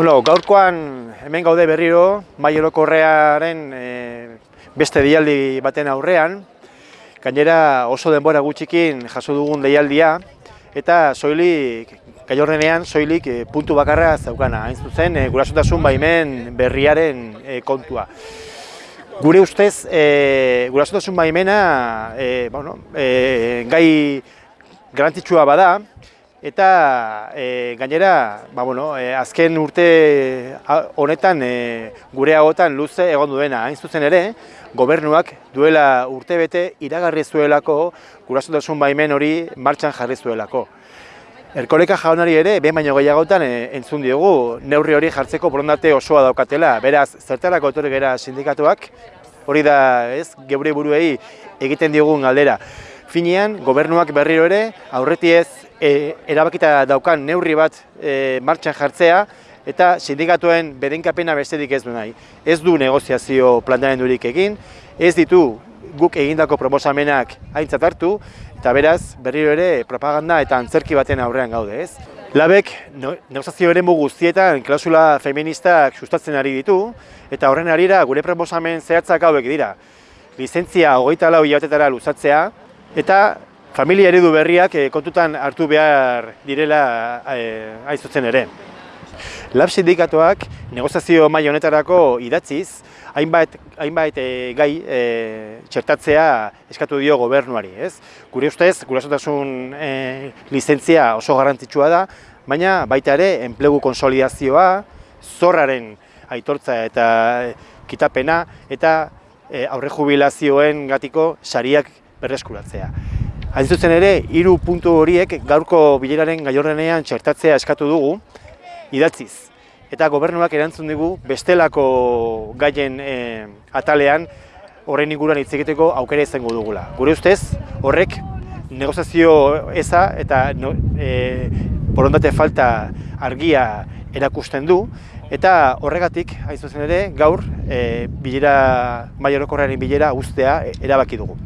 Bueno, gaurkoan hemen gaude berriro, mai orokorrearen e, beste deialdi baten aurrean. Gainera oso denbora gutxikin jaso dugun deialdia, eta soilik, gailorrenean soilik e, puntu bakarra zaukana, hain zuzen, e, gurasotasun baimen berriaren e, kontua. Gure ustez, e, gurasotasun baimena e, bueno, e, gai garrantzitsua bada, eta e, gainera, ba, bueno, e, azken urte honetan e, gure hagotan luze egon duena, hain zuzen ere, gobernuak duela urtebete iragarri zuelako gurasotasun baimen hori martxan jarri zuelako. Erkoleka jaunari ere, behin baino gehiagotan e, entzun diogu, neurri hori jartzeko borondate osoa daukatela. Beraz, zertarako etorri gera sindikatuak, hori da, ez, geure buruei egiten diogun galdera. Finean, gobernuak berriro ere, aurreti ez, e, erabakita daukan neurri bat e, martxan jartzea, eta sindikatuen bedenkapena besterik ez du nahi. Ez du negoziazio planteamendurik egin, ez ditu guk egindako proposamenak aintzat hartu, eta beraz, berriro ere propaganda eta antzerki baten aurrean gaude, ez? Labek no, negoziazio eremu guztietan klausula feministak sustatzen ari ditu, eta horren arira gure proposamen zehatzak hauek dira. Lizentzia hogeita lau hilabetetara luzatzea, eta familia eredu berriak eh, kontutan hartu behar direla eh, hain zuzen ere. Lab sindikatuak negoziazio maila honetarako idatziz, hainbat, hainbat eh, gai eh, txertatzea eskatu dio gobernuari, ez? Gure ustez, gurasotasun eh, lizentzia oso garrantzitsua da, baina baita ere enplegu konsolidazioa, zorraren aitortza eta kitapena eta eh, aurre jubilazioen gatiko sariak berreskuratzea. Hain zuzen ere, hiru puntu horiek gaurko bileraren gaiorrenean txertatzea eskatu dugu, idatziz. Eta gobernuak erantzun digu bestelako gaien e, atalean horren inguruan hitz egiteko aukera izango dugula. Gure ustez, horrek negoziazio eza eta no, e, borondate falta argia erakusten du, eta horregatik, hain zuzen ere, gaur, e, bilera, mai orokorraren bilera ustea erabaki dugu.